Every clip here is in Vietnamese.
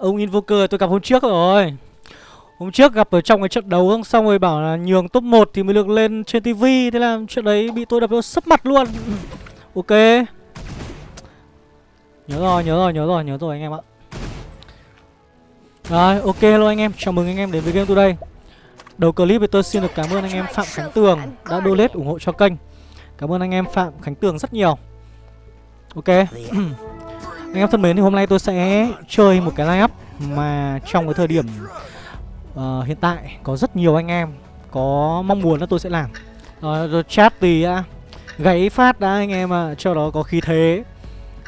Ông Invoker tôi gặp hôm trước rồi. Hôm trước gặp ở trong cái trận đấu xong rồi bảo là nhường top 1 thì mới được lên trên tivi Thế là chuyện đấy bị tôi đập nó sấp mặt luôn. Ok. Nhớ rồi, nhớ rồi, nhớ rồi, nhớ rồi anh em ạ. Rồi, ok hello anh em, chào mừng anh em đến với Game Today. Đầu clip thì tôi xin được cảm ơn anh em Phạm Khánh Tường đã donate ủng hộ cho kênh. Cảm ơn anh em Phạm Khánh Tường rất nhiều. Ok. Anh em thân mến thì hôm nay tôi sẽ chơi một cái line up Mà trong cái thời điểm uh, hiện tại có rất nhiều anh em có mong muốn là tôi sẽ làm. Ờ, rồi, rồi chat thì à, uh, gáy phát đã anh em ạ à, Cho đó có khí thế.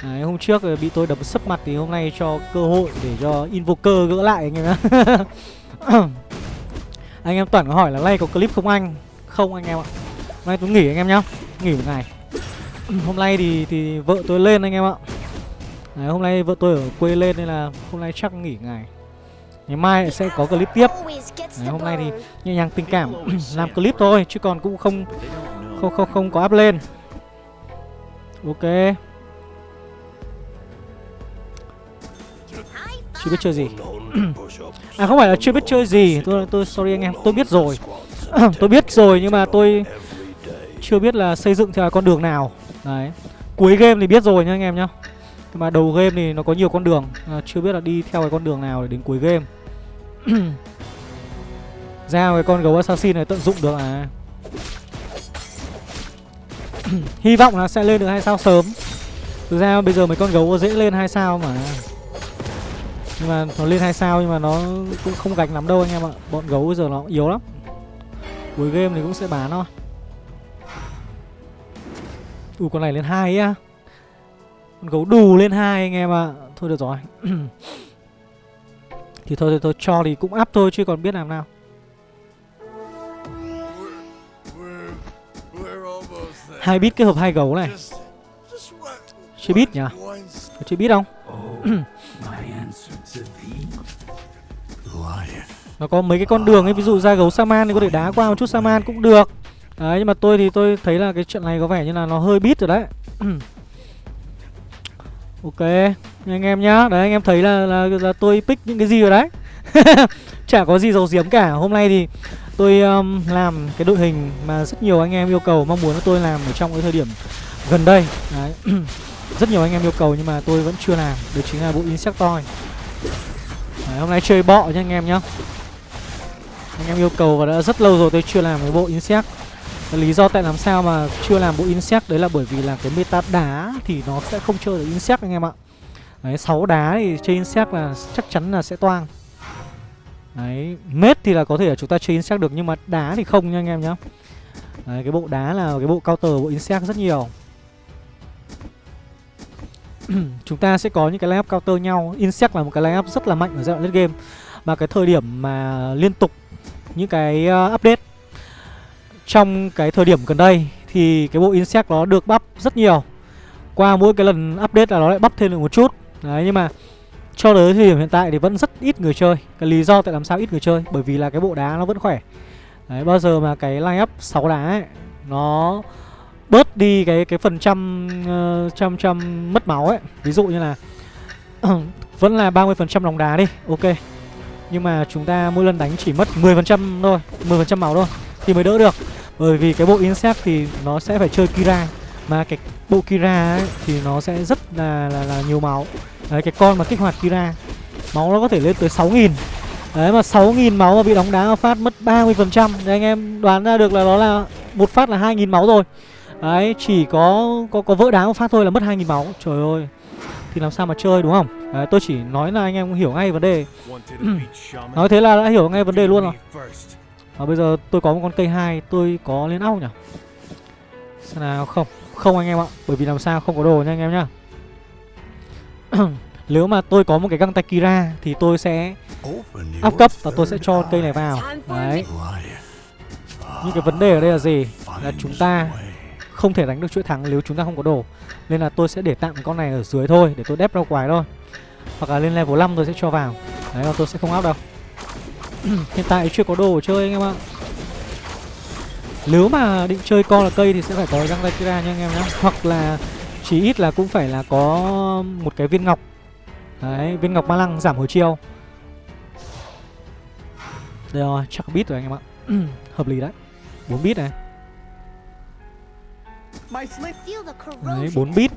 Đấy, hôm trước bị tôi đập sấp mặt thì hôm nay cho cơ hội để cho Invoker gỡ lại anh em ạ. Anh em Toàn có hỏi là nay có clip không anh? Không anh em ạ. Hôm nay tôi nghỉ anh em nhá Nghỉ một ngày. Hôm nay thì thì vợ tôi lên anh em ạ. Đấy, hôm nay vợ tôi ở quê lên nên là hôm nay chắc nghỉ ngày. Ngày mai sẽ có clip tiếp. Đấy, Hôm nay thì nhẹ nhàng tình cảm làm clip thôi Chứ còn cũng không không không không có up lên. Ok. Chưa biết chơi gì. À không phải là chưa biết chơi gì. Tôi tôi sorry anh em Tôi biết rồi. Tôi biết rồi nhưng mà tôi Chưa biết là xây dựng theo con đường nào. Đấy. Cuối game thì biết rồi nha anh em nhá. Nhưng mà đầu game thì nó có nhiều con đường. À, Chưa biết là đi theo cái con đường nào để đến cuối game. Ra cái con gấu assassin này tận dụng được à. Hy vọng là sẽ lên được hai sao sớm. Thực ra bây giờ mấy con gấu dễ lên hai sao mà. Nhưng mà nó lên hai sao nhưng mà nó cũng không gạch lắm đâu anh em ạ. Bọn gấu bây giờ nó yếu lắm. Cuối game thì cũng sẽ bán thôi. Ui con này lên hai á. Con gấu đù lên hai anh em ạ. Thôi được rồi. Thì thôi, thôi thôi cho thì cũng áp thôi chứ còn biết làm nào. Hai bit kết hợp hai gấu này. Chưa biết nhỉ? Chưa biết không? Nó có mấy cái con đường ấy ví dụ ra gấu saman thì có thể đá qua một chút saman cũng được. Đấy nhưng mà tôi thì tôi thấy là cái chuyện này có vẻ như là nó hơi bit rồi đấy. ok anh em nhá. Đấy anh em thấy là, là, là tôi pick những cái gì rồi đấy. Chả có gì dầu diếm cả. Hôm nay thì tôi um, làm cái đội hình mà rất nhiều anh em yêu cầu mong muốn tôi làm ở trong cái thời điểm gần đây. Đấy. Rất nhiều anh em yêu cầu nhưng mà tôi vẫn chưa làm. Đó chính là bộ insectoid. Đấy, hôm nay chơi bọ nha anh em nhá. Anh em yêu cầu và đã rất lâu rồi tôi chưa làm cái bộ insect lý do tại làm sao mà chưa làm bộ insect đấy là bởi vì là cái meta đá thì nó sẽ không chơi được insect anh em ạ đấy sáu đá thì chơi insect là chắc chắn là sẽ toang Đấy, mết thì là có thể là chúng ta chơi insect được nhưng mà đá thì không nha anh em nhá. Đấy, cái bộ đá là cái bộ counter bộ insect rất nhiều. chúng ta sẽ có những cái lineup counter nhau. Insect là một cái lineup rất là mạnh ở giai đoạn late game. mà cái thời điểm mà liên tục những cái ờ, update trong cái thời điểm gần đây thì cái bộ insect nó được bắp rất nhiều. Qua mỗi cái lần update là nó lại bắp thêm được một chút. Đấy nhưng mà cho tới thời điểm hiện tại thì vẫn rất ít người chơi. Cái lý do tại làm sao ít người chơi? Bởi vì là cái bộ đá nó vẫn khỏe. Đấy, bao giờ mà cái line up 6 đá ấy Nó bớt đi cái cái phần trăm uh, trăm trăm mất máu ấy. Ví dụ như là Vẫn là 30% lòng đá đi Ok. Nhưng mà chúng ta mỗi lần đánh chỉ mất 10% thôi 10% máu thôi Thì mới đỡ được. Bởi vì cái bộ Insect thì nó sẽ phải chơi Kira. Mà cái bộ Kira ấy thì nó sẽ rất là, là, là nhiều máu. Đấy cái con mà kích hoạt Kira Máu nó có thể lên tới 6.000 Đấy mà 6.000 máu mà bị đóng đá phát mất 30% Thì anh em đoán ra được là nó là một phát là 2.000 máu rồi. Đấy chỉ có có có vỡ đá một phát thôi là mất 2.000 máu. Trời ơi. Thì làm sao mà chơi đúng không? Đấy tôi chỉ nói là anh em hiểu ngay vấn đề. Nói thế là đã hiểu ngay vấn đề luôn rồi và bây giờ tôi có một con cây 2 Tôi có lên óc nhỉ? Xem nào, không Không anh em ạ, Bởi vì làm sao không có đồ nha anh em nhá. Nếu mà tôi có một cái găng tay Kira Thì tôi sẽ áp cấp và tôi sẽ cho cây này vào. Đấy. Nhưng cái vấn đề ở đây là gì? Là chúng ta không thể đánh được chuỗi thắng nếu chúng ta không có đồ. Nên là tôi sẽ để tạm con này ở dưới thôi, Để tôi đép ra quái thôi. Hoặc là lên level 5 tôi sẽ cho vào. Đấy là tôi sẽ không áp đâu. Hiện tại chưa có đồ chơi anh em ạ. Nếu mà định chơi con là cây thì sẽ phải có răng tay nha anh em nhé Hoặc là chỉ ít là cũng phải là có một cái viên ngọc. Đấy, viên ngọc ma lăng giảm hồi chiêu. Đây rồi, chắc bit rồi anh em ạ. Hợp lý đấy. 4 bit này. Đấy, 4 bit.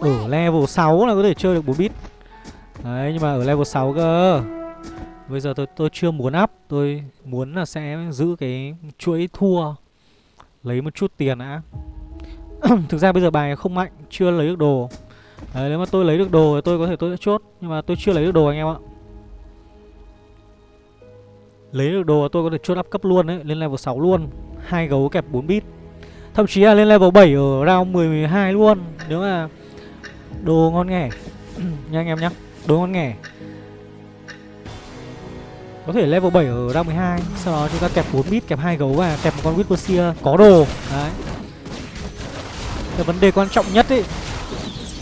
Ở level 6 là có thể chơi được 4 bit. Đấy, nhưng mà ở level 6 cơ. Bây giờ tôi tôi chưa muốn up Tôi muốn là sẽ giữ cái chuỗi thua Lấy một chút tiền đã. Thực ra bây giờ bài không mạnh Chưa lấy được đồ. Đấy, nếu mà tôi lấy được đồ thì tôi có thể tôi sẽ chốt Nhưng mà tôi chưa lấy được đồ anh em ạ. Lấy được đồ tôi có thể chốt up cấp luôn đấy Lên level 6 luôn hai gấu kẹp 4 bit. Thậm chí là lên level 7 ở round 12 luôn Nếu mà đồ ngon nghẻ. Nha anh em nhá Đồ ngon nghẻ. Có thể level 7 ở round 12 Sau đó chúng ta kẹp 4 bit, kẹp hai gấu và kẹp một con Whisper Có đồ. Đấy. Cái vấn đề quan trọng nhất ấy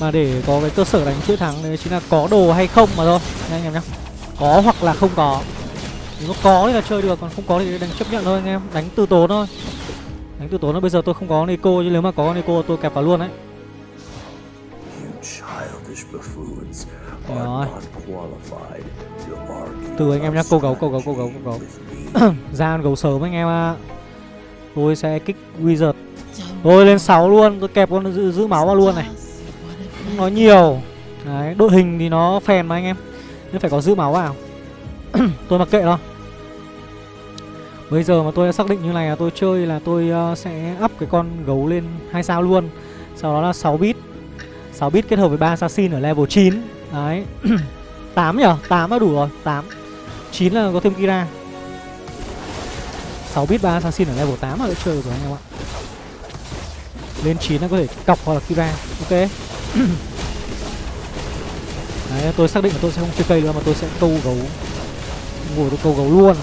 Mà để có cái cơ sở đánh chuỗi thắng đấy chính là có đồ hay không mà thôi. Nha anh em nhá. Có hoặc là không có. Nếu có thì là chơi được Còn không có thì đánh chấp nhận thôi anh em. Đánh từ tốn thôi. Đánh từ tốn thôi. Bây giờ tôi không có Nico Chứ nếu mà có Nico tôi kẹp vào luôn đấy. Rồi từ anh em nhá Cô gấu, cô gấu, cô gấu, cô gấu. Ra con gấu sớm anh em ạ. À. Tôi sẽ kích Wizard. Tôi lên 6 luôn Tôi kẹp con giữ, giữ máu vào luôn này. Không nói nhiều. Đấy, đội hình thì nó phèn mà anh em. Nên phải có giữ máu vào. Tôi mặc kệ thôi. Bây giờ mà tôi đã xác định như này là tôi chơi là tôi uh, sẽ up cái con gấu lên hai sao luôn. Sau đó là 6 bit. 6 bit kết hợp với ba assassin ở level 9 Đấy. 8 nhở? 8 là đủ rồi. 8 9 là có thêm Kira. 6 bit 3 assassin ở level 8 là đã chơi rồi anh em ạ. Lên 9 là có thể cọc hoặc là Kira. Ok. Đấy tôi xác định là tôi sẽ không chơi cây nữa mà tôi sẽ câu gấu. Ngồi tôi câu gấu luôn.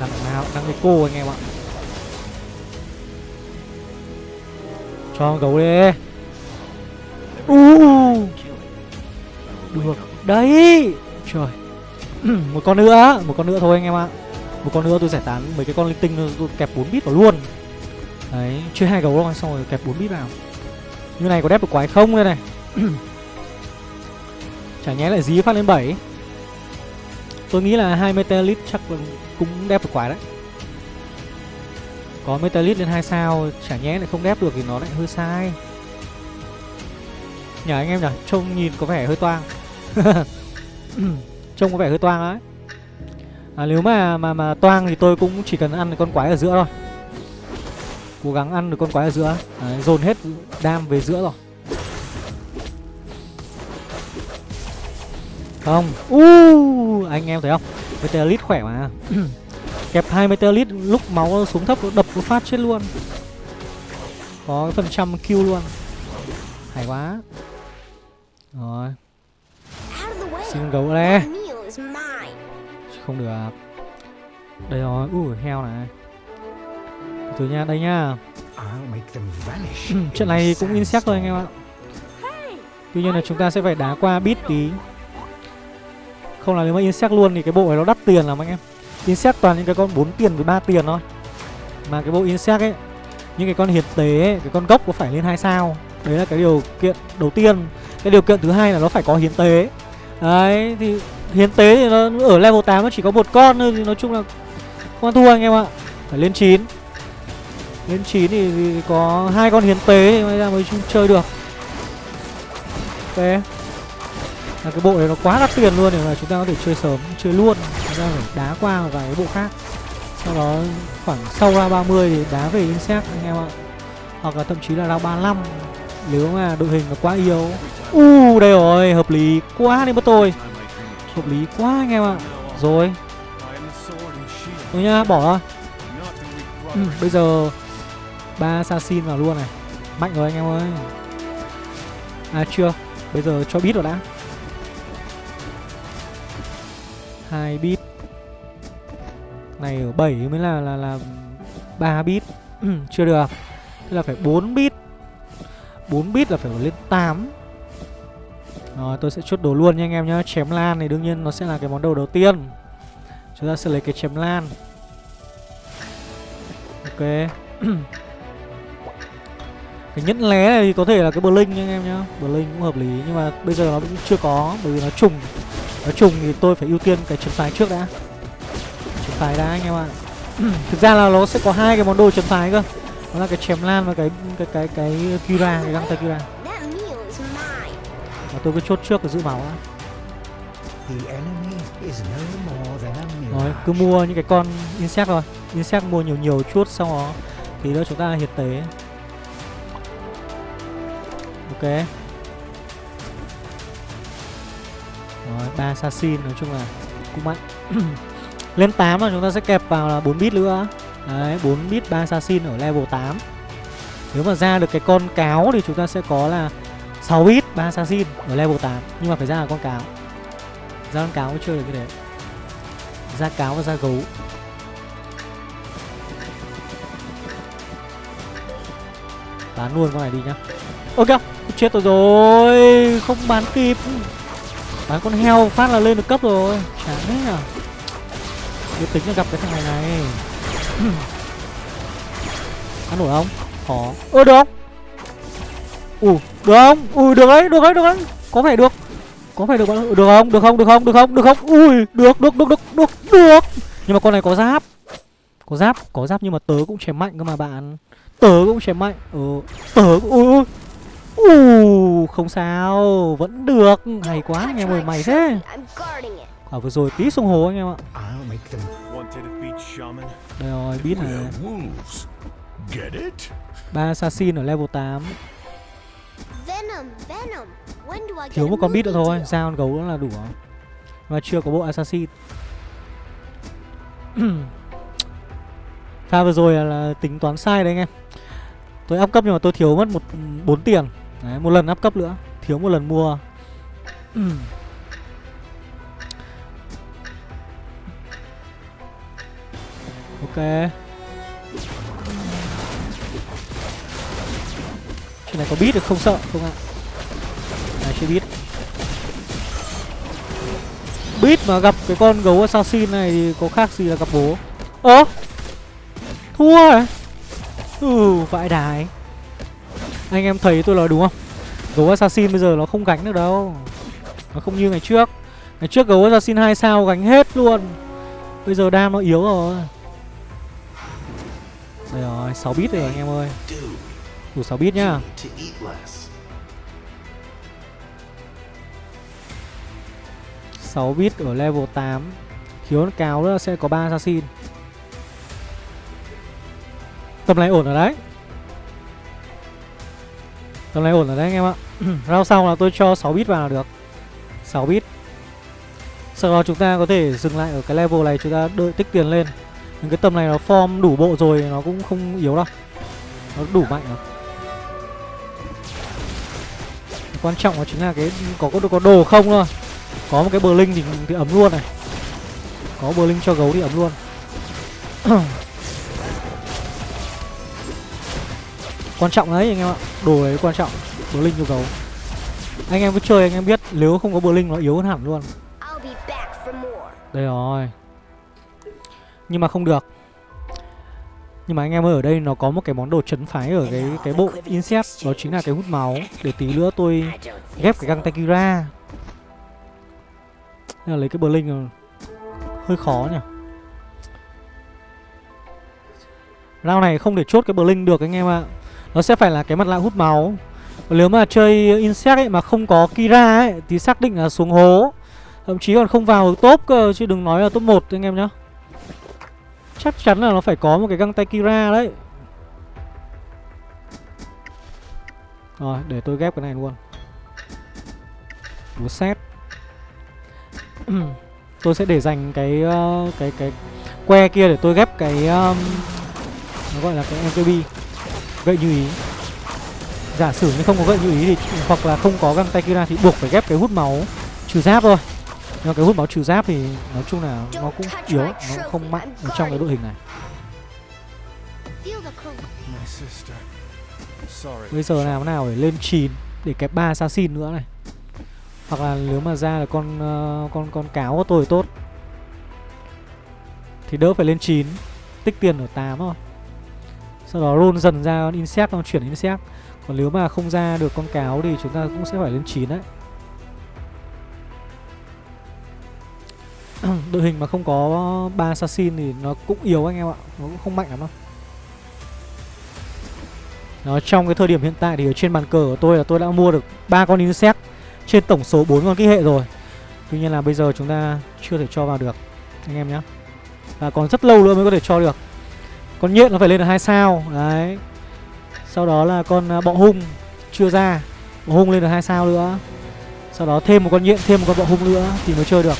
Đằng nào đằng cái cô anh em ạ. Cho gấu đi. Uh, Được. Đấy. Trời. Một con nữa, Một con nữa thôi anh em ạ. Một con nữa tôi giải tán mấy cái con linh tinh tôi kẹp 4 bit vào luôn. Đấy Chơi hai gấu rồi xong rồi kẹp 4 bit vào. Như này có đép được quái không đây này? Chả nhé lại dí phát lên 7 Tôi nghĩ là hai Metalit chắc cũng đép được quái đấy. Có Metalit lên 2 sao, Chả nhé lại không đép được thì nó lại hơi sai. Nhờ anh em nhỉ Trông nhìn có vẻ hơi toang. Trông có vẻ hơi toang đấy à, Nếu mà mà mà toang thì tôi cũng chỉ cần ăn con quái ở giữa thôi. Cố gắng ăn được con quái ở giữa. Đấy, Dồn hết đam về giữa rồi. Không. Uh, Anh em thấy không? Meteorit khỏe mà. Kẹp hai Meteorit lúc máu xuống thấp đập một phát chết luôn. Có phần trăm kill luôn. Hay quá. Rồi. Xin gấu đây Không được Đây rồi Ui heo này. Từ nha đây nha. Trận này cũng insect thôi anh em ạ. Tuy nhiên là chúng ta sẽ phải đá qua bit tí. Không là nếu mà insect luôn thì cái bộ này nó đắt tiền lắm anh em. Insect toàn những cái con 4 tiền với 3 tiền thôi. Mà cái bộ insect ấy Những cái con hiệp tế ấy, cái con gốc có phải lên 2 sao. Đấy là cái điều kiện đầu tiên. Cái điều kiện thứ hai là nó phải có hiến tế Đấy thì hiến tế thì nó ở level 8 nó chỉ có một con thôi thì nói chung là không ăn thua anh em ạ. Phải lên 9 Lên 9 thì, thì có hai con hiến tế thì mới ra mới chơi được. Ok. Là cái bộ này nó quá đắt tiền luôn để mà chúng ta có thể chơi sớm chơi luôn. Chúng ta phải đá qua một vài cái bộ khác. Sau đó khoảng sau ra 30 thì đá về insect anh em ạ. Hoặc là thậm chí là ra 35 nếu mà đội hình nó quá yếu. U uh, đây rồi hợp lý quá đi mất tôi hợp lý quá anh em ạ. Rồi. Thôi nhá bỏ. Ra ừ, bây giờ ba assassin vào luôn này. Mạnh rồi anh em ơi. À chưa. Bây giờ cho bit rồi đã. Hai bit. Này ở 7 mới là là là 3 bit. Ừ, chưa được. Thế là phải 4 bit. 4 bit là phải lên 8 Rồi, tôi sẽ chốt đồ luôn nha anh em nhá. Chém lan thì đương nhiên nó sẽ là cái món đồ đầu tiên. Chúng ta sẽ lấy cái chém lan. Ok. Cái nhẫn lé này thì có thể là cái Blink nha anh em nhá. Blink cũng hợp lý, Nhưng mà bây giờ nó cũng chưa có, Bởi vì nó trùng. Nó trùng thì tôi phải ưu tiên cái chấm phái trước đã. Chấm phái đã, anh em ạ. Thực ra là nó sẽ có hai cái món đồ chấm phái cơ. Đó là cái chém lan và cái cái cái cái, Kira, cái găng tay Kira. Và tôi cứ chốt trước cái giữ máu đã. Rồi, cứ mua những cái con insect thôi. Insect mua nhiều nhiều chút xong đó Tí nữa chúng ta hiệt tế. Ok. Rồi, ba assassin nói chung là cũng mạnh. Lên 8 là chúng ta sẽ kẹp vào là 4 bit nữa Đấy, 4 bit 3 assassin ở level 8 Nếu mà ra được cái con cáo thì chúng ta sẽ có là 6 bit 3 assassin ở level 8 Nhưng mà phải ra là con cáo. Ra con cáo mới chơi được cái đấy. Ra cáo và ra gấu. Bán luôn con này đi nhá. Ok chết tôi rồi. Không bán kịp. Bán con heo phát là lên được cấp rồi. Chán thế nhở. Biết tính là gặp cái thằng này này ăn nổi không? Khó. Ơ được không? Ù được không? Ui được đấy được đấy được đấy. Có vẻ được. Có phải được bạn được không? Được không? Được không? Được không? Được không? Ui được được được được được được. Nhưng mà con này có giáp. Có giáp có giáp nhưng mà tớ cũng chém mạnh cơ mà bạn. Tớ cũng chém mạnh. Ừ tớ cũng- ui ui. Ù không sao. Vẫn được. Hay quá anh em ơi mày thế. À vừa rồi tí xuống hồ anh em ạ Đây rồi biết này ba assassin ở level 8 Venom, Venom. When do I get thiếu một con bit nữa thôi con gấu nữa là đủ. Rồi mà chưa có bộ assassin. Pha vừa rồi là, là tính toán sai đấy anh em. Tôi áp cấp nhưng mà tôi thiếu mất một bốn tiền. Đấy, một lần áp cấp nữa. Thiếu một lần mua trên này có bit được không sợ? Không ạ. Này, chưa biết Biết mà gặp cái con gấu assassin này thì có khác gì là gặp bố? Ơ! Thua rồi Ừ vãi đái. Anh em thấy tôi nói đúng không? Gấu assassin bây giờ nó không gánh được đâu. Nó không như ngày trước. Ngày trước gấu assassin 2 sao gánh hết luôn. Bây giờ đam nó yếu rồi. Đây rồi 6 bit rồi anh em ơi. Đủ 6 bit nhá. Sáu bit ở level 8 Khiếu con cáo nữa, sẽ có 3 assassin. Tầm này ổn rồi đấy. Tầm này ổn rồi đấy anh em ạ. Rao sau là tôi cho 6 bit vào là được. 6 bit. Sau đó chúng ta có thể dừng lại ở cái level này, Chúng ta đợi tích tiền lên. Nhưng cái tầm này nó form đủ bộ rồi Nó cũng không yếu đâu. Nó đủ mạnh rồi. Quan trọng là chính là cái có có, có đồ không thôi. Có một cái bờ linh thì, thì ấm luôn này. Có bờ linh cho gấu thì ấm luôn. Quan trọng đấy anh em ạ. Đồ đấy quan trọng. Bờ linh cho gấu. Anh em cứ chơi anh em biết nếu không có bờ linh nó yếu hơn hẳn luôn. Đây rồi nhưng mà không được. Nhưng mà anh em ơi, ở đây nó có một cái món đồ chấn phái ở cái cái bộ insect, đó chính là cái hút máu để tí nữa tôi ghép cái găng tay Kira Nên là lấy cái Blink hơi khó nhỉ? Round này không thể chốt cái Blink được anh em ạ. Nó sẽ phải là cái mặt nạ hút máu. Và Nếu mà chơi Insect ấy mà không có Kira ấy, Thì xác định là xuống hố. Thậm chí còn không vào top cơ, Chứ đừng nói là top 1 anh em nhá. Chắc chắn là nó phải có một cái găng tay Kira đấy Rồi để tôi ghép cái này luôn Búa xét Tôi sẽ để dành cái ờ, cái cái que kia để tôi ghép cái um, nó gọi là cái MKB gậy như ý. Giả sử như không có gậy như ý thì hoặc là không có găng tay kia thì buộc phải ghép cái hút máu trừ giáp thôi. Nhưng mà cái hút máu trừ giáp thì nói chung là nó cũng yếu, nó không mạnh ở trong cái đội hình này. Bây giờ làm thế nào để lên 9 để kẹp 3 assassin nữa này. Hoặc là nếu mà ra là con ờ, con con cáo của tôi tốt. Thì đỡ phải lên 9, tích tiền ở 8 thôi. Sau đó roll dần ra con insect xong chuyển insect. Còn nếu mà không ra được con cáo thì chúng ta cũng sẽ phải lên 9 đấy Đội hình mà không có ba assassin thì nó cũng yếu anh em ạ Nó cũng không mạnh lắm đâu Đó, trong cái thời điểm hiện tại thì ở trên bàn cờ của tôi là tôi đã mua được ba con insect trên tổng số 4 con kích hệ rồi. Tuy nhiên là bây giờ chúng ta chưa thể cho vào được anh em nhé. Và còn rất lâu nữa mới có thể cho được. Con nhện nó phải lên được hai sao, đấy. Sau đó là con à, bọ hung chưa ra. Bọ hung lên được hai sao nữa. Sau đó thêm một con nhện, thêm một con bọ hung nữa thì mới chơi được.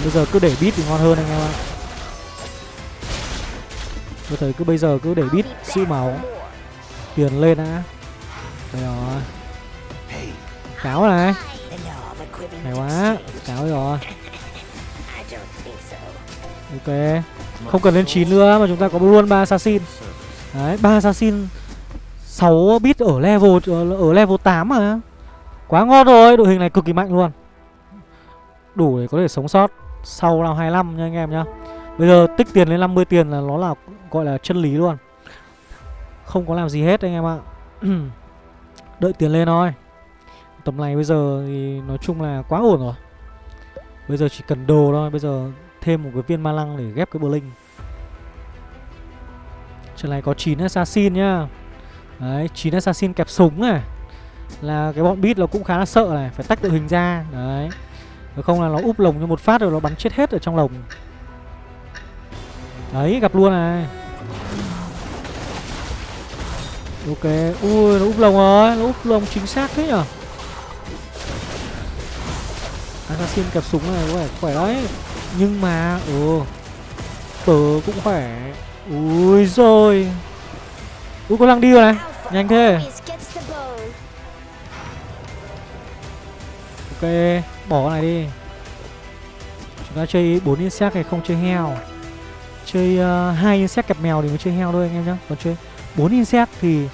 Còn bây giờ cứ để bit thì ngon hơn anh em ạ. Tôi thấy cứ bây giờ cứ để bit giữ máu. Tiền lên đã. Đây rồi. Cáo này. Hay quá Cáo rồi. Ok. Không cần lên 9 nữa mà chúng ta có luôn ba assassin. Đấy ba assassin 6 bit ở level ở, ở level 8 mà. Quá ngon rồi Đội hình này cực kỳ mạnh luôn. Đủ để có thể sống sót. Sau năm 25 nha anh em nhá. Bây giờ tích tiền lên 50 tiền là nó là, gọi là chân lý luôn. Không có làm gì hết anh em ạ. Đợi tiền lên thôi. Tầm này bây giờ thì nói chung là quá ổn rồi. Bây giờ chỉ cần đồ thôi, Bây giờ thêm một cái viên ma lăng để ghép cái Blink Trận này có 9 assassin nhá. Đấy 9 assassin kẹp súng này. Là cái bọn beat nó cũng khá là sợ này, Phải tách đội hình ra. Đấy. Nếu không là nó úp lồng như một phát rồi nó bắn chết hết ở trong lồng. Đấy gặp luôn này. Ok Ui nó úp lồng rồi Nó úp lồng chính xác thế nhở? Assassin kẹp súng này vẻ khỏe đấy. Nhưng mà Ừ Tớ cũng khỏe. Ui rồi Ui có lăng đi rồi này. Nhanh thế. Ok Bỏ con này đi. Chúng ta chơi 4 insect này không chơi heo. Chơi ờ, uh, 2 insect kẹp mèo thì mới chơi heo thôi anh em nhá. Còn chơi 4 insect thì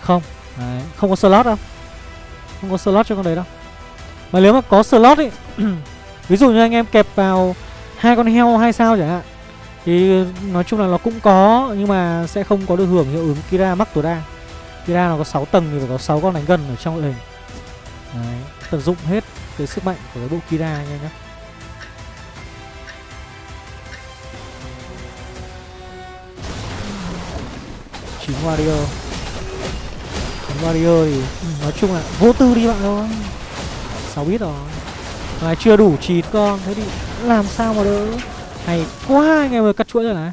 không. Đấy, Không có slot đâu. Không có slot cho con đấy đâu. Mà nếu mà có slot ấy Ví dụ như anh em kẹp vào hai con heo hai sao chẳng hạn Thì nói chung là nó cũng có Nhưng mà sẽ không có được hưởng hiệu ứng Kira mắc tối đa Kira nó có 6 tầng thì phải có 6 con đánh gần ở trong đội hình Đấy, tận dụng hết cái sức mạnh của cái bộ Kira anh em nhé chín warrior. Chín warrior thì ừ, nói chung là vô tư đi bạn thôi sáu biết rồi. Mà chưa đủ chín con thế thì làm sao mà đỡ hay quá anh em ơi cắt chuỗi rồi này.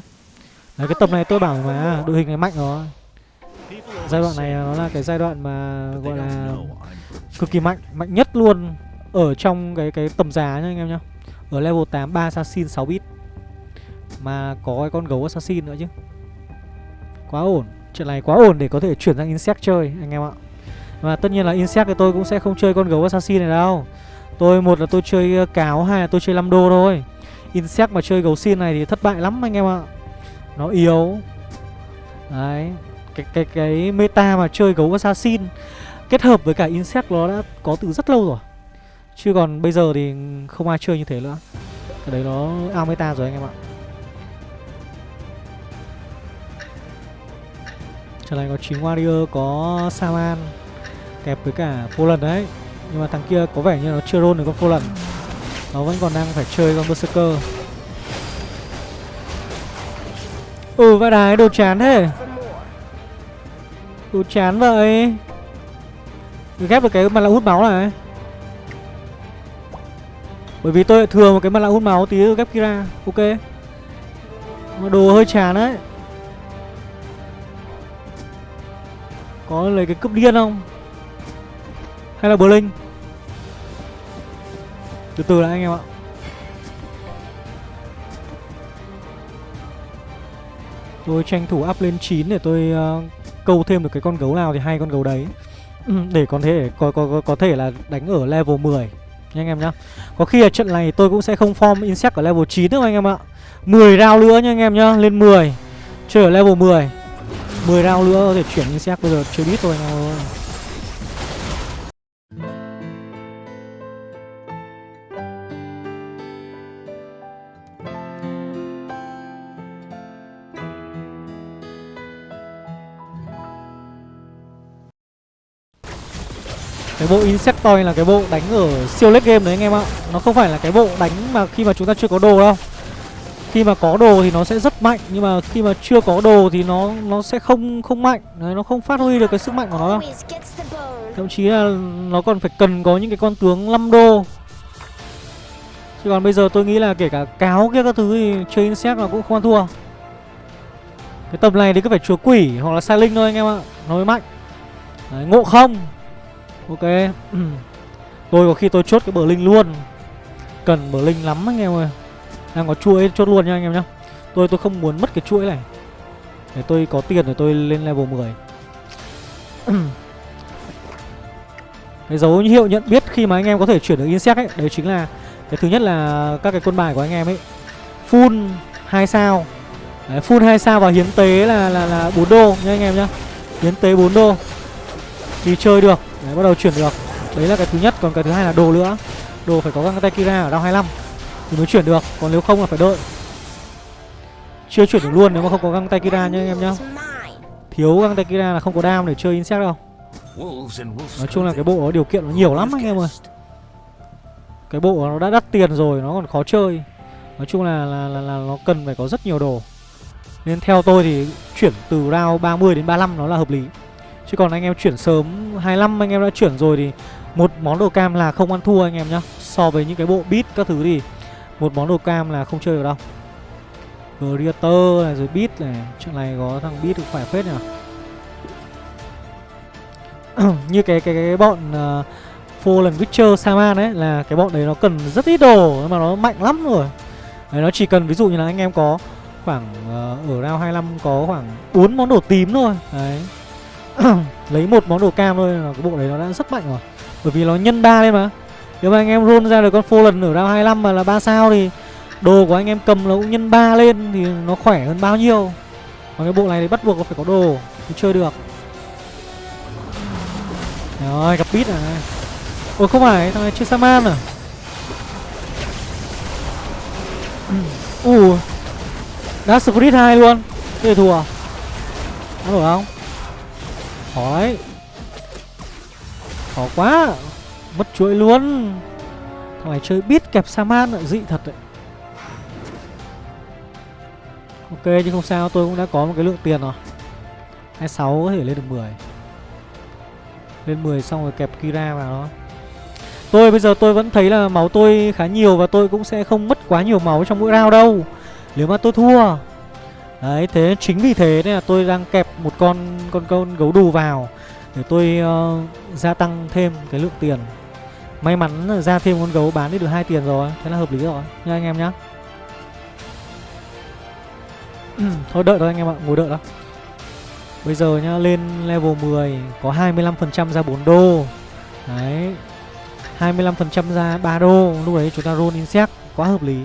Đấy, cái tập này tôi bảo mà đội hình này mạnh rồi. Giai đoạn này nó là cái giai đoạn mà gọi là cực kỳ mạnh mạnh nhất luôn ở trong cái cái tầm giá nha anh em nhá. Ở level 8 3 assassin 6 bit. Mà có cái con gấu assassin nữa chứ. Quá ổn. Chuyện này quá ổn để có thể chuyển sang insect chơi, anh em ạ. Và tất nhiên là insect thì tôi cũng sẽ không chơi con gấu assassin này đâu. Tôi một là tôi chơi cáo, hai là tôi chơi 5 đô thôi. Insect mà chơi gấu xin này thì thất bại lắm anh em ạ. Nó yếu. Đấy. Cái cái cái meta mà chơi gấu assassin kết hợp với cả insect nó đã có từ rất lâu rồi. Chứ còn bây giờ thì không ai chơi như thế nữa. Cái đấy nó ao meta rồi anh em ạ. Trận này có chín warrior, có Saman Kẹp với cả Fallen đấy. Nhưng mà thằng kia có vẻ như nó chưa roll được con Fallen. Nó vẫn còn đang phải chơi con Berserker. Ừ vãi đái đồ chán thế. Đồ chán vậy. Ghép được cái mặt nạ hút máu này. Bởi vì tôi thường một cái mặt nạ hút máu tí ghép Kira. Ok. Mà đồ hơi chán đấy. Có lấy cái cướp điên không? Hay là Blink? Từ từ đã anh em ạ. Tôi tranh thủ up lên 9 để tôi uh, câu thêm được cái con gấu nào thì hai con gấu đấy. Ừ, để có thể có, có, có, có thể là đánh ở level 10 Nha anh em nhá. Có khi ở trận này tôi cũng sẽ không form insect ở level 9 nữa anh em ạ. 10 round nữa nha anh em nhá Lên 10 Chơi ở level 10 10 round nữa có thể chuyển insect bây giờ chơi biết thôi anh em ơi. Cái bộ Insectoid là cái bộ đánh ở siêu late game đấy anh em ạ. Nó không phải là cái bộ đánh mà khi mà chúng ta chưa có đồ đâu. Khi mà có đồ thì nó sẽ rất mạnh Nhưng mà khi mà chưa có đồ thì nó nó sẽ không không mạnh. Đấy, Nó không phát huy được cái sức mạnh của nó đâu. Thậm chí là nó còn phải cần có những cái con tướng 5 đô. Chứ còn bây giờ tôi nghĩ là kể cả cáo kia các thứ thì chơi insect là cũng không ăn thua. Cái tầm này thì cứ phải chúa quỷ hoặc là sai linh thôi anh em ạ. Nó mới mạnh. Đấy, ngộ không. Ok. Tôi có khi tôi chốt cái bờ linh luôn. Cần bờ linh lắm anh em ơi. Đang có chuỗi chốt luôn nha anh em nhá. Tôi tôi không muốn mất cái chuỗi này. Để tôi có tiền để tôi lên level 10 Cái dấu hiệu nhận biết khi mà anh em có thể chuyển được insect ấy Đấy chính là Cái thứ nhất là các cái quân bài của anh em ấy. Full 2 sao. Đấy, full 2 sao và hiến tế là là là 4 đô nha anh em nhá. Hiến tế 4 đô. Thì chơi được. Đấy, bắt đầu chuyển được. Đấy là cái thứ nhất Còn cái thứ hai là đồ nữa. Đồ phải có găng tay Kira ở round 25 Thì mới chuyển được Còn nếu không là phải đợi. Chưa chuyển được luôn nếu mà không có găng tay Kira nha anh em nhá. Thiếu găng tay Kira là không có đam để chơi insect đâu. Nói chung là cái bộ điều kiện nó nhiều lắm anh em ơi. Cái bộ nó đã đắt tiền rồi Nó còn khó chơi. Nói chung là, là, là, là nó cần phải có rất nhiều đồ. Nên theo tôi thì chuyển từ round 30 đến 35 nó là hợp lý. Chứ còn anh em chuyển sớm 25 anh em đã chuyển rồi thì Một món đồ cam là không ăn thua anh em nhá So với những cái bộ bit các thứ thì Một món đồ cam là không chơi được đâu Creator này rồi bit này Chuyện này có thằng bit được khỏe phết nhỉ như cái cái cái bọn uh, Fallen Witcher Saman ấy là cái bọn đấy nó cần rất ít đồ nhưng mà nó mạnh lắm rồi. Đấy nó chỉ cần ví dụ như là anh em có khoảng uh, ở round 25 có khoảng 4 món đồ tím thôi. Đấy. Lấy một món đồ cam thôi, là cái bộ đấy nó đã rất mạnh rồi. Bởi vì nó nhân 3 lên mà. Nếu mà anh em roll ra được con Fallen ở round 25 mà là 3 sao thì đồ của anh em cầm nó cũng nhân 3 lên thì nó khỏe hơn bao nhiêu. Còn cái bộ này thì bắt buộc nó phải có đồ mới chơi được. Rồi, gặp bít à ôi, không phải, thằng này chơi Saman à Ủa Đã Spirit 2 luôn Thế thua Ăn được không Khó đấy Khó quá. Mất chuỗi luôn. Thằng này chơi biết kẹp Saman lại dị thật đấy. Ok, nhưng không sao, tôi cũng đã có một cái lượng tiền rồi. 26 có thể lên được 10 lên 10 xong rồi kẹp Kira vào đó. Tôi bây giờ tôi vẫn thấy là máu tôi khá nhiều Và tôi cũng sẽ không mất quá nhiều máu trong mỗi round đâu. Nếu mà tôi thua Đấy thế chính vì thế nên là tôi đang kẹp một con con con gấu đù vào Để tôi uh, gia tăng thêm cái lượng tiền May mắn là ra thêm con gấu bán đi được hai tiền rồi Thế là hợp lý rồi nha anh em nhá Thôi đợi thôi anh em ạ, ngồi đợi đó Bây giờ nhá, lên level 10 có 25% ra 4 đô. Đấy. 25% ra 3 đô, lúc đấy chúng ta roll insect quá hợp lý.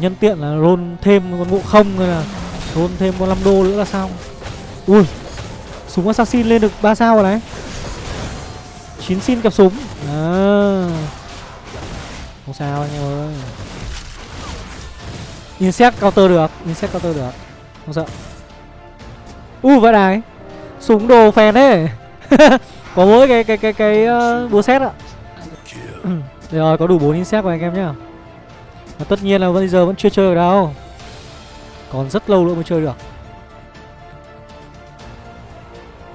Nhân tiện là roll thêm con ngộ không hay là roll thêm con 5 đô nữa là xong. Ui. Súng assassin lên được 3 sao rồi đấy. 9 xin cặp súng. À. Không sao anh em ơi. Insect counter được, insect counter được. Không sợ. U vãi đài Súng đồ phèn thế Có mỗi cái cái cái cái uh, búa xét ạ Đây rồi có đủ 4 insect rồi anh em nhá và tất nhiên là bây giờ vẫn chưa chơi được đâu. Còn rất lâu nữa mới chơi được.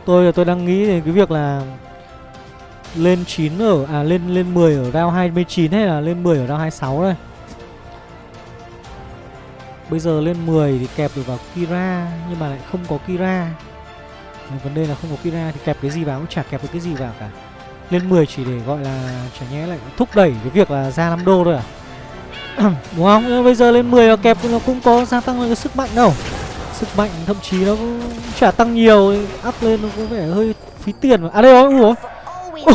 Tôi là tôi đang nghĩ đến cái việc là Lên 9 ở À lên lên 10 ở round 29 hay là lên 10 ở round 26 đây. Bây giờ lên 10 thì kẹp được vào Kira, Nhưng mà lại không có Kira. Vấn đề là không có Kira thì kẹp cái gì vào cũng chả kẹp được cái gì vào cả. Lên 10 chỉ để gọi là, chả nhẽ lại thúc đẩy cái việc là ra 5 đô thôi à? Đúng không? Bây giờ lên 10 là kẹp nó cũng có gia tăng cái sức mạnh đâu. Sức mạnh thậm chí nó cũng chả tăng nhiều Up lên nó có vẻ hơi phí tiền mà. À đây rồi, ủa?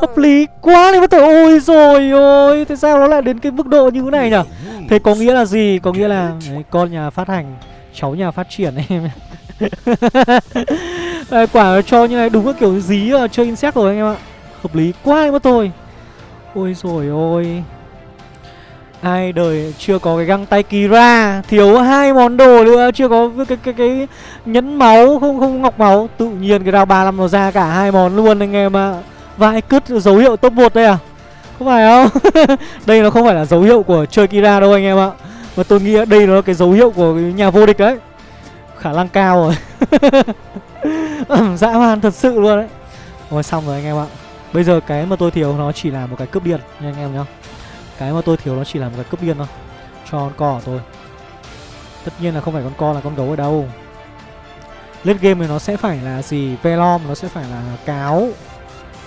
Hợp lý quá đi mất tội Ôi rồi ôi Tại sao nó lại đến cái mức độ như thế này nhỉ? Thế có nghĩa là gì? Có nghĩa là đấy, con nhà phát hành Cháu nhà phát triển em Đấy, Quả cho như này đúng là kiểu dí chơi insect rồi anh em ạ. Hợp lý quá đi mất tôi Ôi rồi ôi. Ai đời chưa có cái găng tay Kira. Thiếu hai món đồ nữa Chưa có cái cái cái, cái nhẫn máu Không không ngọc máu. Tự nhiên cái round 35 nó ra cả hai món luôn anh em ạ. Vãi cứt dấu hiệu top 1 đây à? Không phải không? Đây nó không phải là dấu hiệu của chơi Kira đâu anh em ạ. Mà tôi nghĩ đây nó là cái dấu hiệu của nhà vô địch đấy. Khả năng cao rồi. Dã man thật sự luôn đấy. Rồi xong rồi anh em ạ. Bây giờ cái mà tôi thiếu nó chỉ là một cái cướp điện nha anh em nhá. Cái mà tôi thiếu nó chỉ là một cái cướp điên thôi. Cho con co của tôi. Tất nhiên là không phải con co là con gấu ở đâu. Lên game thì nó sẽ phải là gì? Velom, nó sẽ phải là cáo.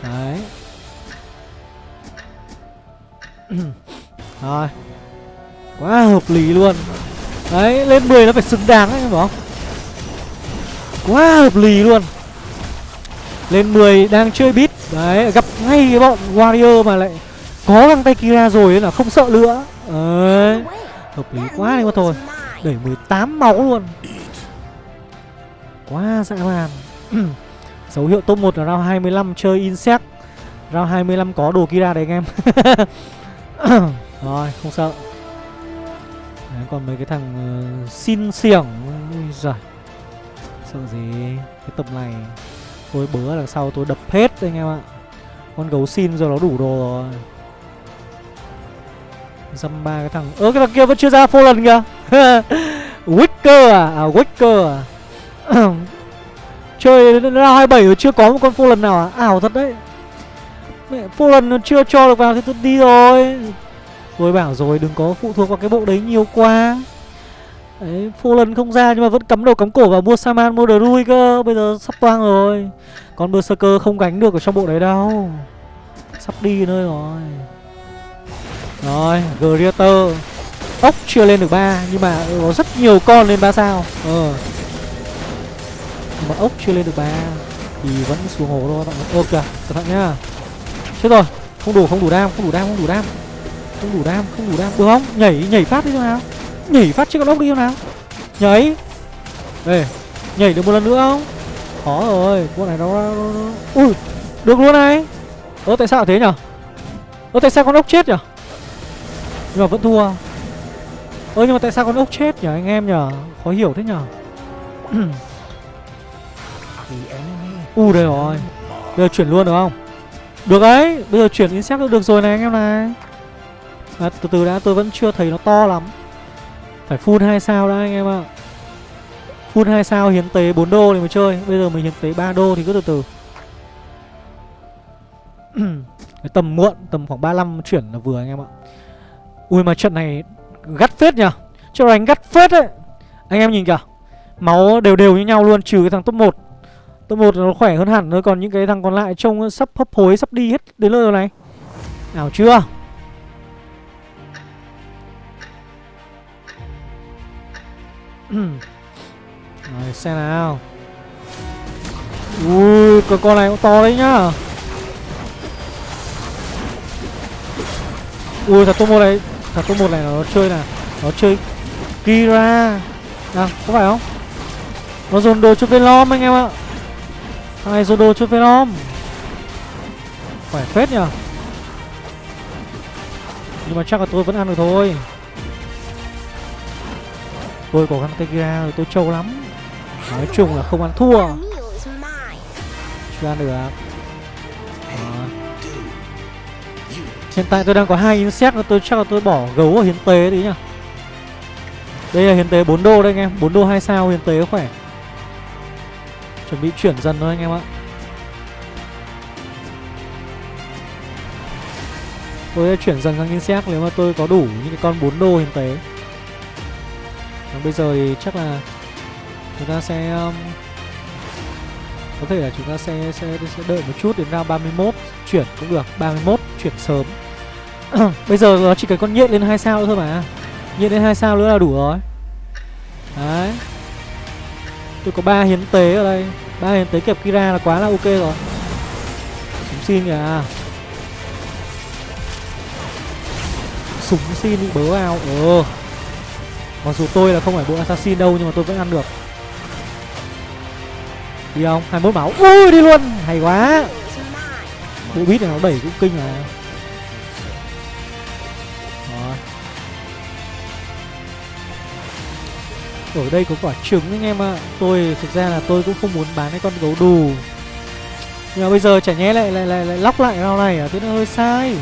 Đấy. Rồi. Quá hợp lý luôn. Đấy, lên 10 nó phải xứng đáng đấy phải không Quá hợp lý luôn. Lên 10 đang chơi bit Đấy, gặp ngay cái bọn Warrior mà lại có găng tay Kira rồi ấy là không sợ nữa Đấy Hợp lý quá đi mà thôi. Đẩy 18 máu luôn. Quá dã man. Dấu hiệu top 1 là round 25 chơi insect. Round 25 có đồ Kira đấy anh em. Rồi không sợ. Đấy, Còn mấy cái thằng uh, xin xiềng Ui giời. Sợ gì? Cái tầm này Tôi bớ đằng sau tôi đập hết anh em ạ. Con gấu xin giờ nó đủ đồ rồi Dăm ba cái thằng Ơ cái thằng kia vẫn chưa ra phô lần kìa. Wicker à? À Wicker à? Chơi ra 27 rồi chưa có một con phô lần nào à? Ảo thật đấy. Mẹ phô lần nó chưa cho được vào thì tôi đi rồi. Tôi bảo rồi đừng có phụ thuộc vào cái bộ đấy nhiều quá. Đấy, phô lần không ra nhưng mà vẫn cắm đầu cắm cổ vào mua Saman mua Drui cơ. Bây giờ sắp toang rồi. Còn Berserker không gánh được ở trong bộ đấy đâu. Sắp đi nơi rồi. Rồi, Greater Ốc chưa lên được ba Nhưng mà có rất nhiều con lên ba sao. Ờ. Nhưng mà ốc chưa lên được ba Thì vẫn xuống hồ thôi các bạn Ok, cẩn thận nhá. Chết rồi, không đủ, không đủ đam, không đủ đam, không đủ đam. Không đủ đam, không đủ đam. Được không? Nhảy, nhảy phát đi cho nào. Nhảy phát chứ con ốc đi cho nào. Nhảy. Ê, nhảy được một lần nữa không? Khó rồi, con này nó, nó, nó... Ui, được luôn này. Ơ tại sao thế nhở? Ơ tại sao con ốc chết nhở? Nhưng mà vẫn thua. Ơ nhưng mà tại sao con ốc chết nhở anh em nhở Khó hiểu thế enemy U đây rồi. Bây giờ chuyển luôn được không? Được đấy Bây giờ chuyển insect được, được rồi này anh em này. À, Từ từ đã tôi vẫn chưa thấy nó to lắm. Phải full 2 sao đã anh em ạ. Full 2 sao hiến tế 4 đô thì mới chơi. Bây giờ mình hiến tế 3 đô thì cứ từ từ. Cái tầm muộn Tầm khoảng 35 chuyển là vừa anh em ạ Ui, mà trận này gắt phết nhỉ Trận này gắt phết đấy. Anh em nhìn kìa. Máu đều đều như nhau luôn, trừ cái thằng top 1 Top 1 nó khỏe hơn hẳn thôi, Còn những cái thằng còn lại trông sắp hấp hối, Sắp đi hết đến nơi rồi này. Nào, chưa? Rồi, xem nào. Ui cái con này cũng to đấy nhá. Ui thật top 1 này thằng top một này nó chơi là Nó chơi Kira. À có phải không? Nó dồn đồ cho Velom anh em ạ. Thằng này dồn đồ cho Velom Khỏe phết nhở Nhưng mà chắc là tôi vẫn ăn được thôi. Tôi có găng tay Kira rồi, tôi trâu lắm. Nói chung là không ăn thua. Chưa ăn được Hiện tại tôi đang có hai insect và tôi chắc là tôi bỏ gấu ở hiến tế đi nhá. Đây là hiến tế 4 đô đây anh em 4 đô 2 sao hiến tế khỏe. Chuẩn bị chuyển dần thôi anh em ạ. Tôi sẽ chuyển dần sang insect nếu mà tôi có đủ những cái con 4 đô hiến tế. Còn bây giờ thì chắc là Chúng ta sẽ um, có thể là chúng ta sẽ, sẽ sẽ đợi một chút đến round 31 chuyển cũng được 31 chuyển sớm. Bây giờ nó chỉ cần con nhện lên hai sao nữa thôi mà. Nhện lên hai sao nữa là đủ rồi. Đấy. Tôi có ba hiến tế ở đây. Ba hiến tế kẹp kira là quá là ok rồi. Súng xin kìa. Súng xin bị bớ vào Ừ mặc dù tôi là không phải bộ assassin đâu, nhưng mà tôi vẫn ăn được. Đi không? 21 máu. Ui, đi luôn. Hay quá. Bộ beat này nó đẩy cũng kinh mà. Đó. ở đây có quả trứng anh em ạ. Tôi thực ra là tôi cũng không muốn bán cái con gấu đù. Nhưng mà bây giờ chả nhẽ lại lại lại, lại lóc lại rau này à? Thế nó hơi sai.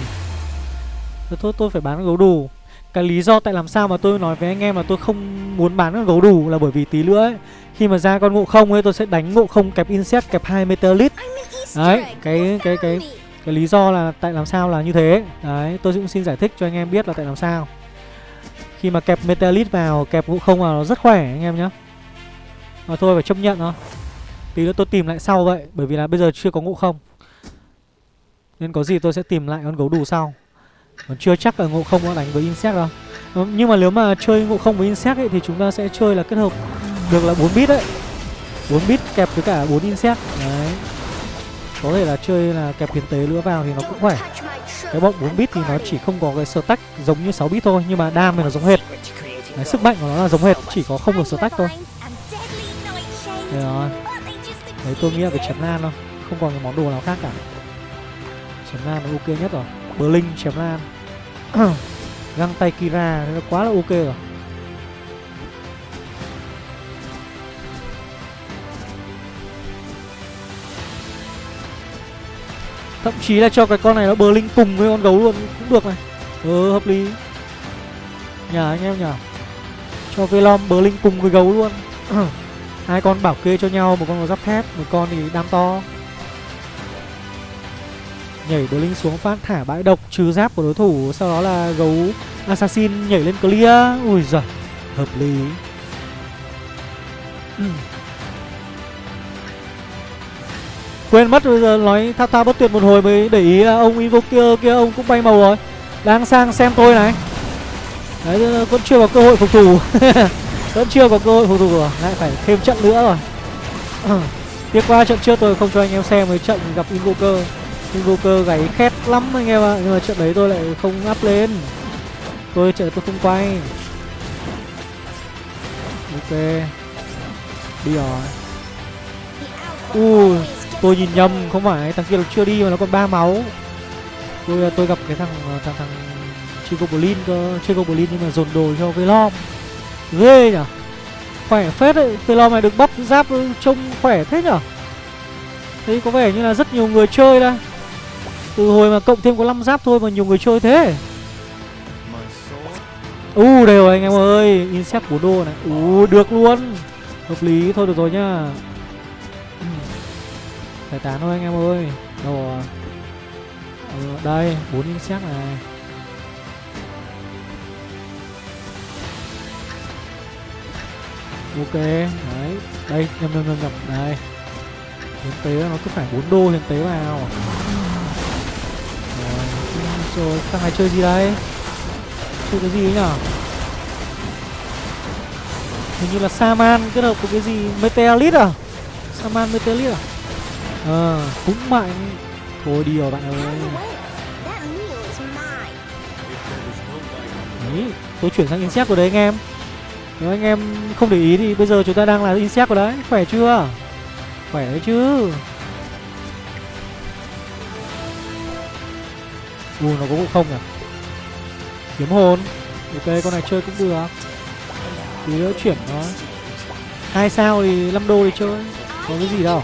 Rồi thôi tôi phải bán gấu đủ Cái lý do tại làm sao mà tôi nói với anh em là tôi không muốn bán con gấu đủ Là bởi vì tí nữa ấy Khi mà ra con ngộ không ấy tôi sẽ đánh ngộ không kẹp insect kẹp hai meteorite Đấy, cái cái cái cái lý do là tại làm sao là như thế. Đấy, tôi cũng xin giải thích cho anh em biết là tại làm sao. Khi mà kẹp metalit vào, kẹp ngũ không vào nó rất khỏe anh em nhá. Mà thôi phải chấp nhận thôi. Tí nữa tôi tìm lại sau vậy Bởi vì là bây giờ chưa có ngũ không. Nên có gì tôi sẽ tìm lại con gấu đủ sau. Còn chưa chắc là ngộ không nó đánh với insect đâu. Ờ, nhưng mà nếu mà chơi ngộ không với insect ấy Thì chúng ta sẽ chơi là kết hợp được là 4 bit đấy. 4 bit kẹp với cả 4 insect. Đấy. Có thể là chơi là kẹp hiến tế lửa vào thì nó cũng khỏe. Cái bọn 4 bit thì nó chỉ không có cái stack giống như 6 bit thôi, Nhưng mà đam thì nó giống hệt. Cái Sức mạnh của nó là giống hệt, Chỉ có không được stack thôi. Đấy rồi Đấy, tôi nghĩ là cái chém lan thôi, Không còn cái món đồ nào khác cả. Chém lan là ok nhất rồi. Berlin chém lan. Găng tay Kira nó quá là ok rồi. Thậm chí là cho cái con này nó bờ linh cùng với con gấu luôn, Cũng được này. Ừ hợp lý. Nhà anh em nhờ Cho Velom bờ linh cùng với gấu luôn. Hai con bảo kê cho nhau, một con có giáp thép, một con thì đam to. Nhảy bờ linh xuống phát thả bãi độc, trừ giáp của đối thủ, sau đó là gấu assassin nhảy lên clear. Ui giời, hợp lý. quên mất bây giờ nói thao thao bất tuyệt một hồi mới để ý là ông invoker kia ông cũng bay màu rồi. Đang sang xem tôi này. Đấy vẫn chưa có cơ hội phục thủ. Vẫn chưa có cơ hội phục thủ rồi, lại phải thêm trận nữa rồi. Tiếc quá, trận trước tôi không cho anh em xem với trận gặp invoker invoker gáy khét lắm anh em ạ, nhưng mà trận đấy tôi lại không up lên. Tôi trận tôi không quay. Ok. Đi rồi. Ui tôi nhìn nhầm không phải thằng kia nó chưa đi mà nó còn ba máu. Tôi tôi gặp cái thằng thằng thằng chơi goblin cơ chơi goblin nhưng mà dồn đồ cho velom. Ghê nhở khỏe phết đấy velom này được bắp giáp trông khỏe thế nhở thấy có vẻ như là rất nhiều người chơi đây. Từ hồi mà cộng thêm có 5 giáp thôi mà nhiều người chơi thế. U uh, u đều rồi anh em ơi insect bốn đô này. U được luôn. Hợp lý thôi được rồi nhá giải tán thôi anh em ơi. Đâu rồi? Ừ, đây 4 insect này. Ok đấy. Đây nhầm nhầm nhầm nhầm. Đây. Hiến tế nó cứ phải 4 đô hiến tế vào. Rồi rồi thằng này chơi gì đây? Chơi cái gì ấy nhở? Hình như là saman kết hợp với cái gì? Meteorite à? Saman meteorite à? Ờ cũng mạnh. Thôi đi rồi bạn ơi. Đấy tôi chuyển sang insect rồi đấy anh em. Nếu anh em không để ý thì bây giờ chúng ta đang là insect rồi đấy. Khỏe chưa? Khỏe đấy chứ. U, nó có không nhỉ? Kiếm hồn. Ok, con này chơi cũng được. Tí nữa chuyển nó. Hai sao thì 5 đô thì chơi. Có cái gì đâu.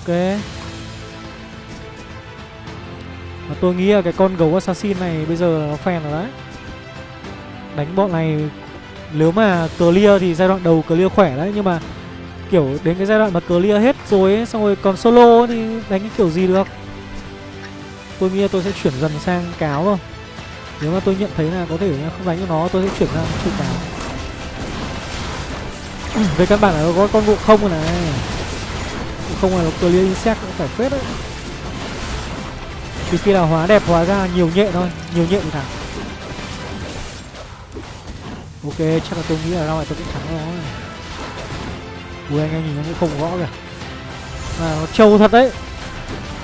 Ok. Mà tôi nghĩ là cái con gấu assassin này bây giờ nó phèn rồi đấy. Đánh bọn này nếu mà clear thì giai đoạn đầu clear khỏe đấy nhưng mà kiểu đến cái giai đoạn mà clear hết rồi ấy, xong rồi còn solo ấy, thì đánh cái kiểu gì được? Tôi nghĩ là tôi sẽ chuyển dần sang cáo thôi. Nếu mà tôi nhận thấy là có thể không đánh cho nó tôi sẽ chuyển sang chơi cáo. Về căn bản là có con ngộ không rồi này không là nó clear insect cũng phải phết đấy. Trừ khi là hóa đẹp hóa ra nhiều nhện thôi, nhiều nhện thì ok, chắc là tôi nghĩ là đâu này tôi cũng thắng nó. ui, anh em nhìn nó cũng không gõ kìa. Mà nó trâu thật đấy.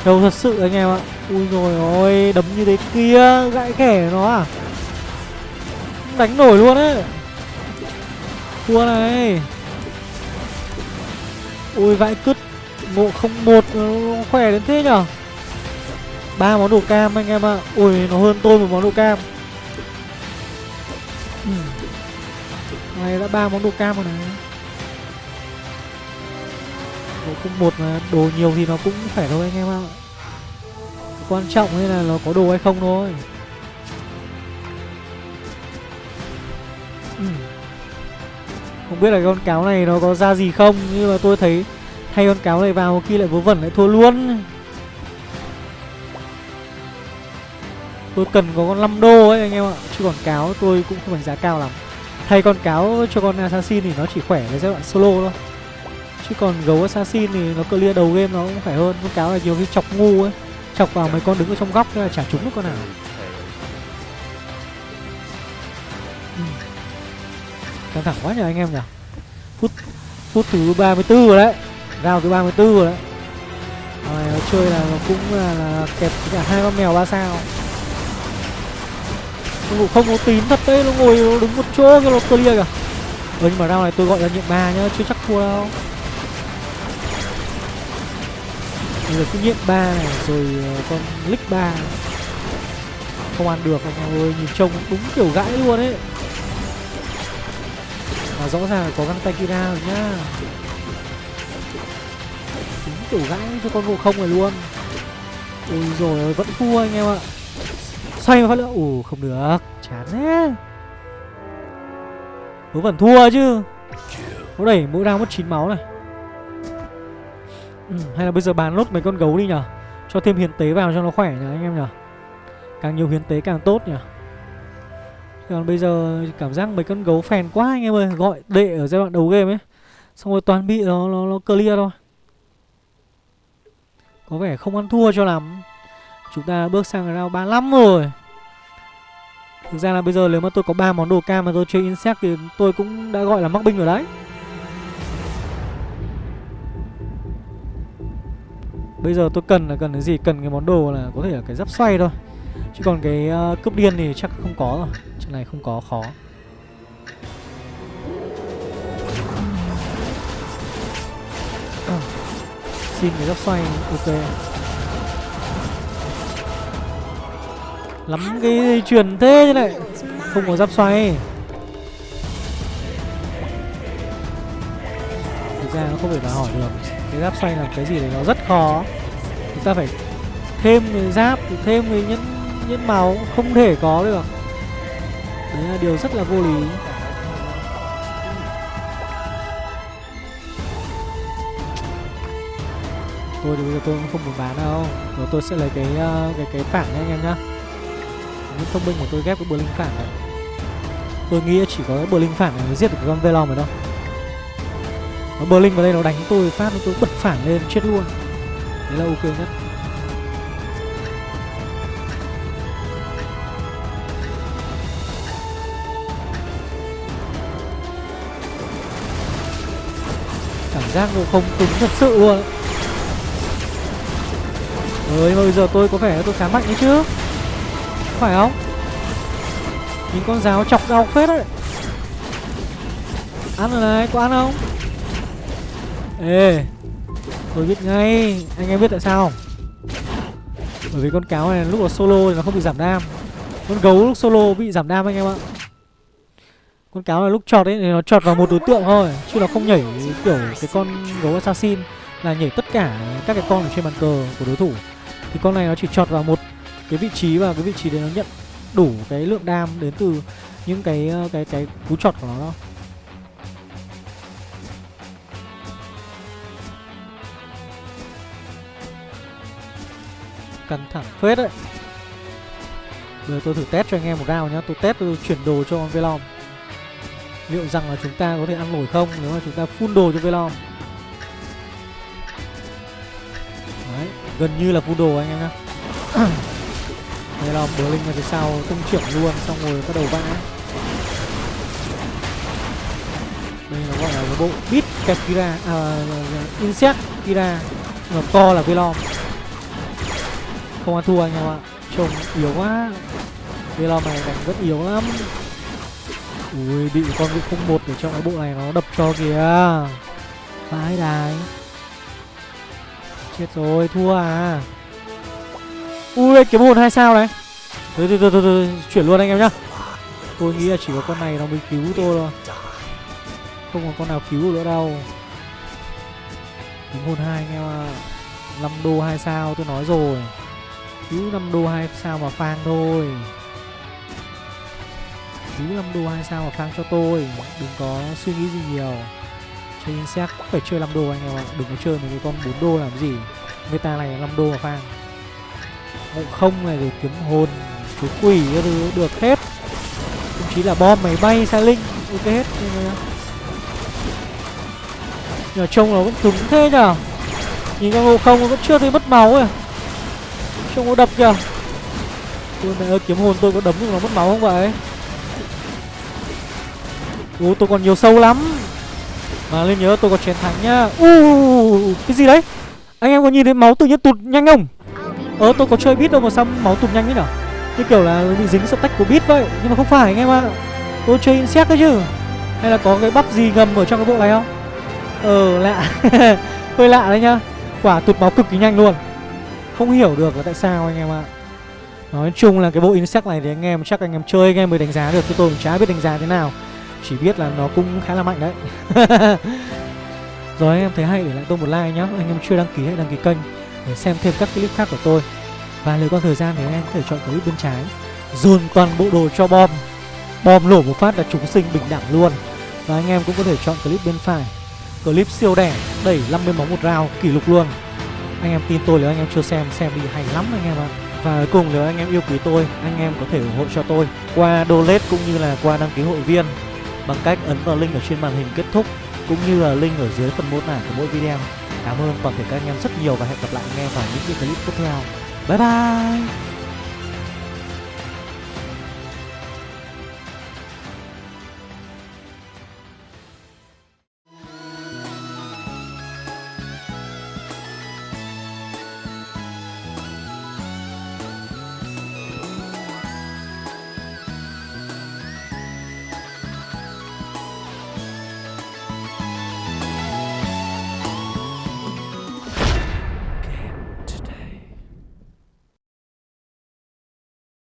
Trâu thật sự anh em ạ. Ui rồi, ôi, đấm như thế kia gãy kẻ nó à. Đánh nổi luôn ấy thua này. Ui, vãi cứt ngộ không một ừ, khỏe đến thế nhở ba món đồ cam anh em ạ ui, nó hơn tôi một món đồ cam Ừ. này, đã ba món đồ cam rồi này bộ không một mà đồ nhiều thì nó cũng khỏe thôi anh em ạ à. Quan trọng ấy là nó có đồ hay không thôi Ừ. Không biết là con cáo này nó có ra gì không, Nhưng mà tôi thấy Thay con cáo này vào khi lại vớ vẩn lại thua luôn. Tôi cần có con 5 đô ấy anh em ạ, Chứ còn cáo tôi cũng không đánh giá cao lắm. Thay con cáo cho con assassin thì nó chỉ khỏe với giai đoạn solo thôi. Chứ còn gấu assassin thì nó clear đầu game nó cũng khỏe hơn. Con cáo là nhiều khi chọc ngu ấy, Chọc vào mấy con đứng ở trong góc thế là chả trúng được con nào. Ừ. Căng thẳng quá nhờ anh em nhỉ Phút phút thứ 34 rồi đấy rao thứ 34 rồi đấy. Rồi nó chơi là nó cũng là, là kẹp cả hai con mèo ba sao. Không không có tín thật đấy, nó ngồi nó đứng một chỗ cái nó clear kìa Ừ nhưng mà rao này tôi gọi là nhiệm ba nhá, chưa chắc thua đâu. Bây giờ cái nhiệm ba này rồi ờ, con lick ba. Không ăn được anh em ơi, nhìn trông đúng kiểu gãi luôn ấy. Mà rõ ràng là có găng tay Kira rồi nhá kiểu gãi cho con ngộ không này luôn. Ui rồi vẫn thua anh em ạ. Xoay một phát nữa. Ồ không được. Chán thế. Vớ vẫn thua chứ. Có đẩy mỗi round mất 9 máu này. Ừ, Hay là bây giờ bán nốt mấy con gấu đi nhở? Cho thêm hiến tế vào cho nó khỏe nhở anh em nhở? Càng nhiều hiến tế càng tốt nhở? Còn bây giờ cảm giác mấy con gấu phèn quá anh em ơi. Gọi đệ ở giai đoạn đầu game ấy. Xong rồi toàn bị nó, nó, nó clear thôi. Có vẻ không ăn thua cho lắm. Chúng ta bước sang round 35 rồi. Thực ra là bây giờ nếu mà tôi có ba món đồ cam mà tôi chơi insect thì tôi cũng đã gọi là mắc binh rồi đấy. Bây giờ tôi cần là cần cái gì? Cần cái món đồ là có thể là cái giáp xoay thôi. Chứ còn cái uh, cướp điên thì chắc không có rồi. Chuyện này không có khó. Xin cái góc xoay ok. Lắm cái dây chuyền thế như này Không có giáp xoay. Thực ra nó không thể đòi hỏi được Cái giáp xoay là cái gì đấy nó rất khó. Chúng ta phải thêm cái giáp thêm cái nhẫn nhẫn màu không thể có được. Đấy là điều rất là vô lý tôi thì bây giờ tôi cũng không muốn bán đâu. Rồi tôi sẽ lấy cái uh, cái cái phản nhá anh em nhá. Những thông minh của tôi ghép cái bờ linh phản này. Tôi nghĩ chỉ có cái bờ linh phản này mới giết được con velom rồi đâu nó bờ linh vào đây nó đánh tôi phát tôi bật phản lên chết luôn. Đấy là ok nhất. Giác ngộ không cứng thật sự luôn. Ơi mà bây giờ tôi có vẻ tôi khá mạnh đấy chứ. Phải không? Nhìn con giáo chọc đau phết đấy. Ăn rồi này, có ăn không? Ê Tôi biết ngay. Anh em biết tại sao không? Bởi vì con cáo này lúc nó solo thì nó không bị giảm đam. Con gấu lúc solo bị giảm đam anh em ạ. Con cáo là lúc chọt ấy thì nó chọt vào một đối tượng thôi chứ nó không nhảy kiểu cái con gấu assassin là nhảy tất cả các cái con ở trên bàn cờ của đối thủ thì con này nó chỉ chọt vào một cái vị trí và cái vị trí đấy nó nhận đủ cái lượng đam đến từ những cái ờ, cái cái cú chọt của nó đâu căng thẳng phết đấy. Bây giờ tôi thử test cho anh em một round nhá. Tôi test, tôi chuyển đồ cho con Velom. Liệu rằng là chúng ta có thể ăn nổi không? Nếu mà chúng ta full đồ cho Velom. Gần như là full đồ anh em nhá. Velom bờ linh ở phía sau tung trưởng luôn xong rồi bắt đầu vã đây nó gọi là cái bộ bit kẹp kira à, insect kira. Mà to là Velom không ăn thua anh em ạ. Trông yếu quá. Velom này đánh rất yếu lắm. Ui bị con vị không một ở trong cái bộ này nó đập cho kìa. Vãi đài Chết rồi thua à. Ui kiếm hồn hai sao này. Thôi thôi thôi, thôi, thôi chuyển luôn anh em nhá. Tôi nghĩ là chỉ có con này nó mới cứu tôi thôi. Không có con nào cứu nữa đâu. Kiếm hồn hai anh em ạ. 5 đô 2 sao tôi nói rồi. Cứu 5 đô 2 sao mà phang thôi. Cứu 5 đô 2 sao mà phang cho tôi. Đừng có suy nghĩ gì nhiều. Chơi insect cũng phải chơi 5 đô anh em ạ. Đừng có chơi mấy cái con 4 đô làm gì. Người ta này 5 đô mà phang Ngộ không này rồi kiếm hồn Chú quỷ các thứ, được hết. Thậm chí là bom máy bay xa linh Ok hết. Nhưng mà Nhờ trông nó vẫn cứng thế nhở? Nhìn con ngộ không nó vẫn chưa thấy mất máu à Trông nó đập kìa. Tôi mẹ ơi, kiếm hồn tôi có đấm được nó mất máu không vậy? Ú tôi còn nhiều sâu lắm. Mà lên nhớ tôi có chiến thắng nhá. U Cái gì đấy? Anh em có nhìn thấy máu tự nhiên tụt nhanh không? Ờ tôi có chơi bit đâu mà sao máu tụt nhanh thế nhở? Như kiểu là bị dính stack của bit vậy. Nhưng mà không phải anh em ạ. Tôi chơi insect đấy chứ. Hay là có cái bắp gì ngầm ở trong cái bộ này không? Ờ lạ. Hơi lạ đấy nhá. Quả tụt máu cực kỳ nhanh luôn. Không hiểu được là tại sao anh em ạ. Nói chung là cái bộ insect này thì anh em, chắc anh em chơi, anh em mới đánh giá được. Chứ tôi cũng chả biết đánh giá thế nào. Chỉ biết là nó cũng khá là mạnh đấy. Rồi anh em thấy hay để lại tôi một like nhá. Anh em chưa đăng ký hãy đăng ký kênh Để xem thêm các clip khác của tôi. Và nếu có thời gian thì anh em có thể chọn clip bên trái. Dồn toàn bộ đồ cho bom. Bom nổ một phát là chúng sinh bình đẳng luôn. Và anh em cũng có thể chọn clip bên phải. Clip siêu đẻ, Đẩy 50 máu một round, kỷ lục luôn. Anh em tin tôi nếu anh em chưa xem Xem đi hay lắm anh em ạ. Và cuối cùng nếu anh em yêu quý tôi, Anh em có thể ủng hộ cho tôi Qua donate cũng như là qua đăng ký hội viên. Bằng cách ấn vào link ở trên màn hình kết thúc, Cũng như là link ở dưới phần mô tả của mỗi video. Cảm ơn toàn thể các anh em rất nhiều Và hẹn gặp lại anh em vào những clip tiếp theo. Bye bye!